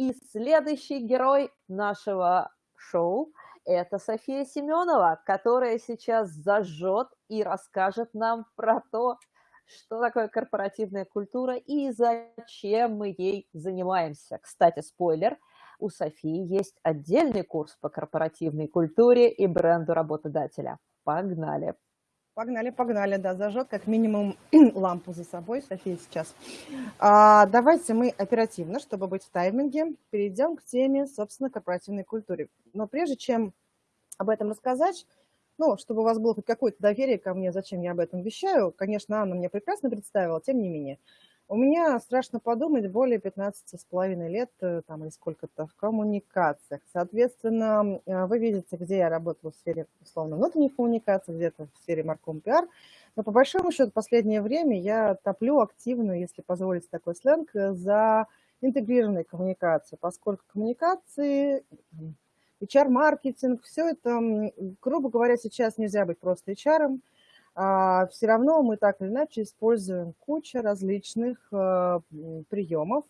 И следующий герой нашего шоу – это София Семенова, которая сейчас зажжет и расскажет нам про то, что такое корпоративная культура и зачем мы ей занимаемся. Кстати, спойлер, у Софии есть отдельный курс по корпоративной культуре и бренду работодателя. Погнали! Погнали, погнали, да, зажжет как минимум лампу за собой, София сейчас. А, давайте мы оперативно, чтобы быть в тайминге, перейдем к теме, собственно, корпоративной культуры. Но прежде чем об этом рассказать, ну, чтобы у вас было хоть какое-то доверие ко мне, зачем я об этом вещаю, конечно, Анна мне прекрасно представила, тем не менее. У меня, страшно подумать, более 15 с половиной лет, э, там, или сколько-то, в коммуникациях. Соответственно, э, вы видите, где я работала в сфере, условно, внутренних коммуникаций, где-то в сфере марком пиар. Но по большому счету, последнее время я топлю активно, если позволить такой сленг, за интегрированные коммуникации, поскольку коммуникации HR-маркетинг, все это, грубо говоря, сейчас нельзя быть просто HR, а все равно мы так или иначе используем кучу различных э, приемов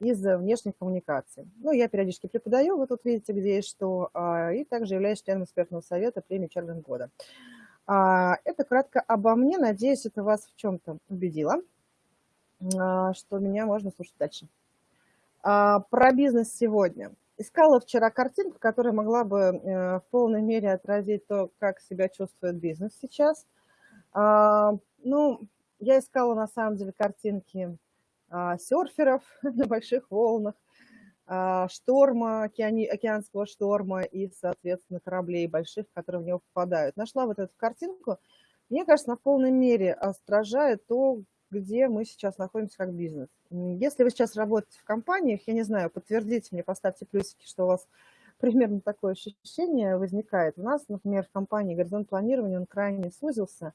из внешних коммуникаций. Ну, я периодически преподаю, вы тут видите, где и что, а, и также являюсь членом экспертного совета премии HR года. А, это кратко обо мне, надеюсь, это вас в чем-то убедило, что меня можно слушать дальше. Про бизнес сегодня – Искала вчера картинку, которая могла бы э, в полной мере отразить то, как себя чувствует бизнес сейчас. А, ну, я искала на самом деле картинки а, серферов на больших волнах, а, шторма, океанского шторма и, соответственно, кораблей больших, которые в него попадают. Нашла вот эту картинку. Мне кажется, на полной мере отражает то, где мы сейчас находимся как бизнес. Если вы сейчас работаете в компаниях, я не знаю, подтвердите мне, поставьте плюсики, что у вас примерно такое ощущение возникает. У нас, например, в компании горизонт планирования, он крайне сузился.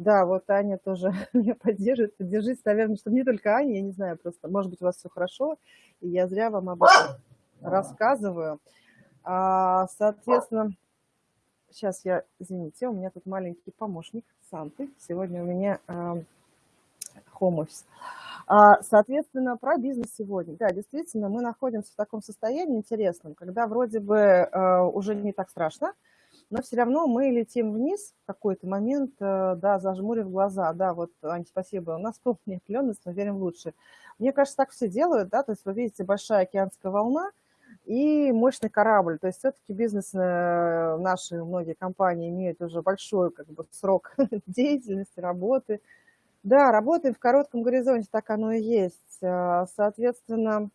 Да, вот Аня тоже меня поддерживает. Поддержите, наверное, что не только Аня, я не знаю, просто, может быть, у вас все хорошо, и я зря вам об этом рассказываю. А, соответственно, сейчас я, извините, у меня тут маленький помощник Санты. Сегодня у меня home office. А, соответственно, про бизнес сегодня. Да, действительно, мы находимся в таком состоянии интересном, когда вроде бы э, уже не так страшно, но все равно мы летим вниз в какой-то момент, э, да, зажмурив глаза. Да, вот, Ань, спасибо, у нас полная определенность, мы верим в лучшее. Мне кажется, так все делают, да, то есть вы видите большая океанская волна, и мощный корабль. То есть все-таки бизнес, э, наши многие компании имеют уже большой как бы, срок деятельности, работы, да, работаем в коротком горизонте, так оно и есть. А, соответственно,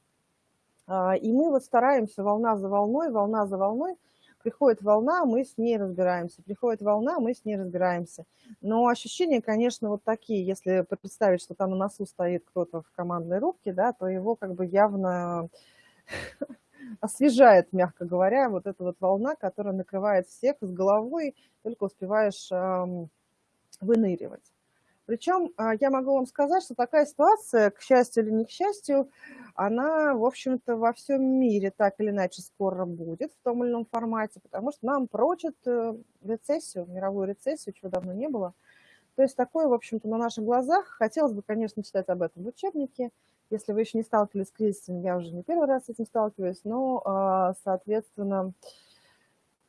и мы вот стараемся волна за волной, волна за волной. Приходит волна, мы с ней разбираемся. Приходит волна, мы с ней разбираемся. Но ощущения, конечно, вот такие. Если представить, что там на носу стоит кто-то в командной рубке, да, то его как бы явно освежает, мягко говоря, вот эта вот волна, которая накрывает всех с головой, только успеваешь выныривать. Причем а, я могу вам сказать, что такая ситуация, к счастью или не к счастью, она, в общем-то, во всем мире так или иначе скоро будет в том или ином формате, потому что нам прочат э, рецессию, мировую рецессию, чего давно не было. То есть такое, в общем-то, на наших глазах. Хотелось бы, конечно, читать об этом в учебнике. Если вы еще не сталкивались с кризисом, я уже не первый раз с этим сталкиваюсь, но, а, соответственно,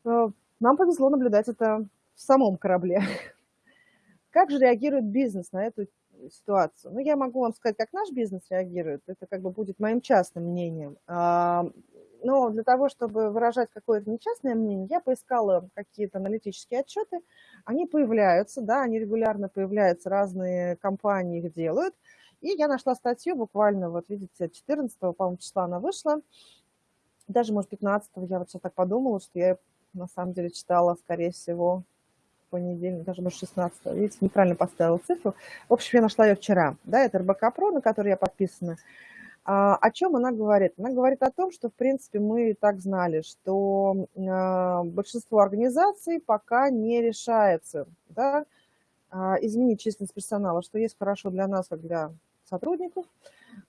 э, нам повезло наблюдать это в самом корабле. Как же реагирует бизнес на эту ситуацию? Ну, я могу вам сказать, как наш бизнес реагирует. Это как бы будет моим частным мнением. А, но для того, чтобы выражать какое-то нечастное мнение, я поискала какие-то аналитические отчеты. Они появляются, да, они регулярно появляются, разные компании их делают. И я нашла статью буквально, вот видите, 14 по-моему, числа она вышла. Даже, может, 15 я вот сейчас так подумала, что я на самом деле читала, скорее всего, понедельник, даже может 16 видите, неправильно поставила цифру. В общем, я нашла ее вчера, да, это РБК ПРО, на который я подписана. А, о чем она говорит? Она говорит о том, что, в принципе, мы и так знали, что а, большинство организаций пока не решается, да, а, изменить численность персонала, что есть хорошо для нас, как для сотрудников.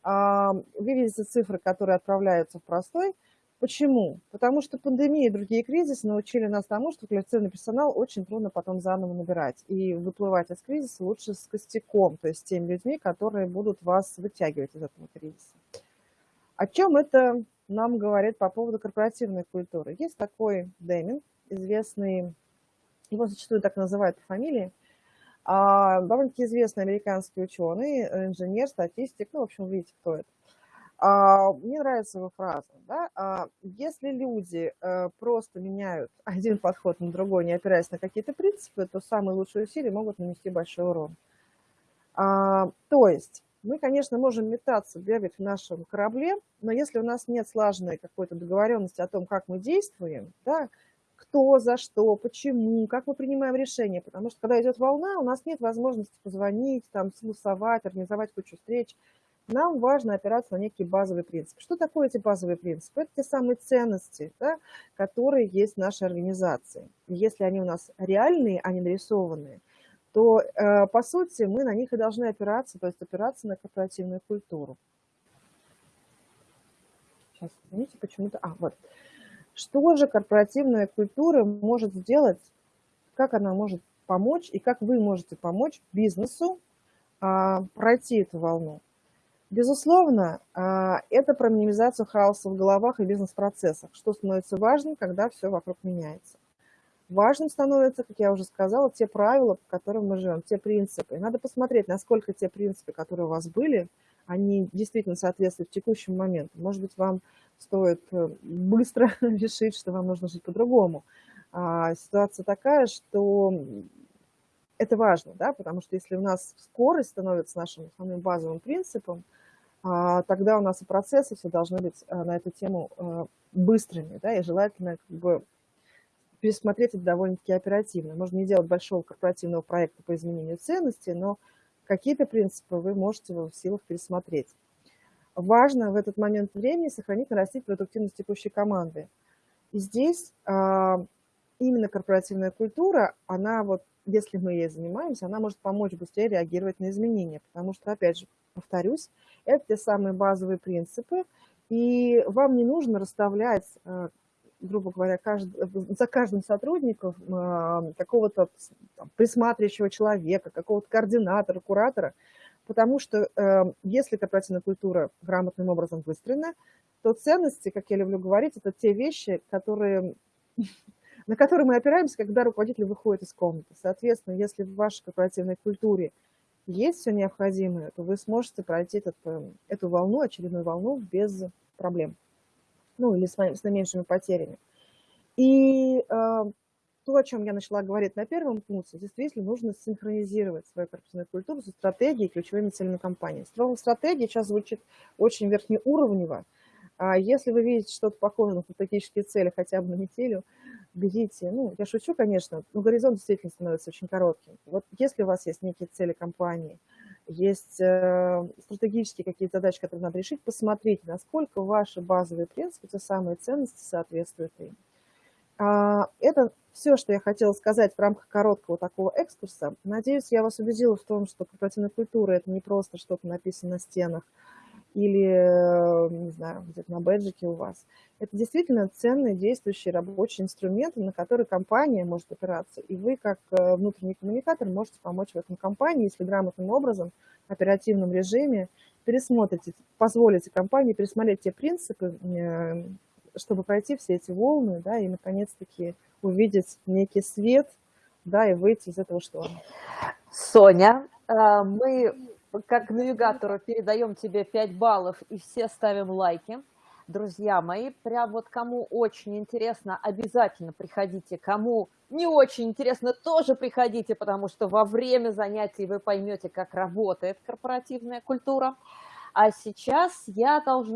А, вы видите цифры, которые отправляются в простой Почему? Потому что пандемия и другие кризисы научили нас тому, что квалифицированный персонал очень трудно потом заново набирать. И выплывать из кризиса лучше с костяком, то есть с теми людьми, которые будут вас вытягивать из этого кризиса. О чем это нам говорит по поводу корпоративной культуры. Есть такой Деминг, известный, его зачастую так называют по фамилии, а, довольно-таки известный американский ученый, инженер, статистик, ну, в общем, видите, кто это. А, мне нравится его фраза, да, а, если люди а, просто меняют один подход на другой, не опираясь на какие-то принципы, то самые лучшие усилия могут нанести большой урон. А, то есть мы, конечно, можем метаться, бегать в нашем корабле, но если у нас нет слаженной какой-то договоренности о том, как мы действуем, да, кто, за что, почему, как мы принимаем решения, потому что когда идет волна, у нас нет возможности позвонить, там, согласовать, организовать кучу встреч, нам важно опираться на некие базовые принципы. Что такое эти базовые принципы? Это те самые ценности, да, которые есть в нашей организации. если они у нас реальные, а не нарисованные, то, э, по сути, мы на них и должны опираться, то есть опираться на корпоративную культуру. Сейчас, извините, почему-то... А, вот. Что же корпоративная культура может сделать, как она может помочь и как вы можете помочь бизнесу а, пройти эту волну? Безусловно, а, это про минимизацию хаоса в головах и бизнес-процессах, что становится важным, когда все вокруг меняется. Важным становится, как я уже сказала, те правила, по которым мы живем, те принципы. надо посмотреть, насколько те принципы, которые у вас были, они действительно соответствуют текущему моменту. Может быть, вам стоит э, быстро решить, что вам нужно жить по-другому. А ситуация такая, что это важно, да, потому что если у нас скорость становится нашим самым базовым принципом, а, тогда у нас и процессы все должны быть а, на эту тему а, быстрыми, да, и желательно как бы пересмотреть это довольно-таки оперативно. Можно не делать большого корпоративного проекта по изменению ценностей, но какие-то принципы вы можете в силах пересмотреть. Важно в этот момент времени сохранить, нарастить продуктивность текущей команды. И здесь именно корпоративная культура, она вот, если мы ей занимаемся, она может помочь быстрее реагировать на изменения, потому что, опять же, повторюсь, это те самые базовые принципы, и вам не нужно расставлять, э, грубо говоря, кажд... за каждым сотрудником э, какого-то присматривающего человека, какого-то координатора, куратора, потому что э, если корпоративная культура грамотным образом выстроена, то ценности, как я люблю говорить, это те вещи, которые, на которые мы опираемся, когда руководитель выходит из комнаты. Соответственно, если в вашей корпоративной культуре есть все необходимое, то вы сможете пройти этот, э, эту волну, очередную волну без проблем. Ну, или с, с наименьшими потерями. И э, то, о чем я начала говорить на первом пункте, действительно нужно синхронизировать свою корпоративную культуру со стратегией и ключевыми целями компании. Стратегия сейчас звучит очень верхнеуровнево. А если вы видите что-то похожее на стратегические цели хотя бы на неделю, берите, ну, я шучу, конечно, но горизонт действительно становится очень коротким. Вот если у вас есть некие цели компании, есть э, стратегические какие-то задачи, которые надо решить, посмотрите, насколько ваши базовые принципы, те самые ценности соответствуют им. А, это все, что я хотела сказать в рамках короткого такого экскурса. Надеюсь, я вас убедила в том, что корпоративная культура – это не просто что-то написано на стенах, или, э, не знаю, где-то на бэджике у вас. Это действительно ценный, действующий рабочий инструмент, на который компания может опираться. И вы, как э, внутренний коммуникатор, можете помочь в этом компании, если грамотным образом, в оперативном режиме, пересмотрите, позволите компании пересмотреть те принципы, э, чтобы пройти все эти волны, да, и наконец-таки увидеть некий свет, да, и выйти из этого шторма. Соня, мы как навигатору передаем тебе 5 баллов и все ставим лайки. Друзья мои, прям вот кому очень интересно, обязательно приходите. Кому не очень интересно, тоже приходите, потому что во время занятий вы поймете, как работает корпоративная культура. А сейчас я должна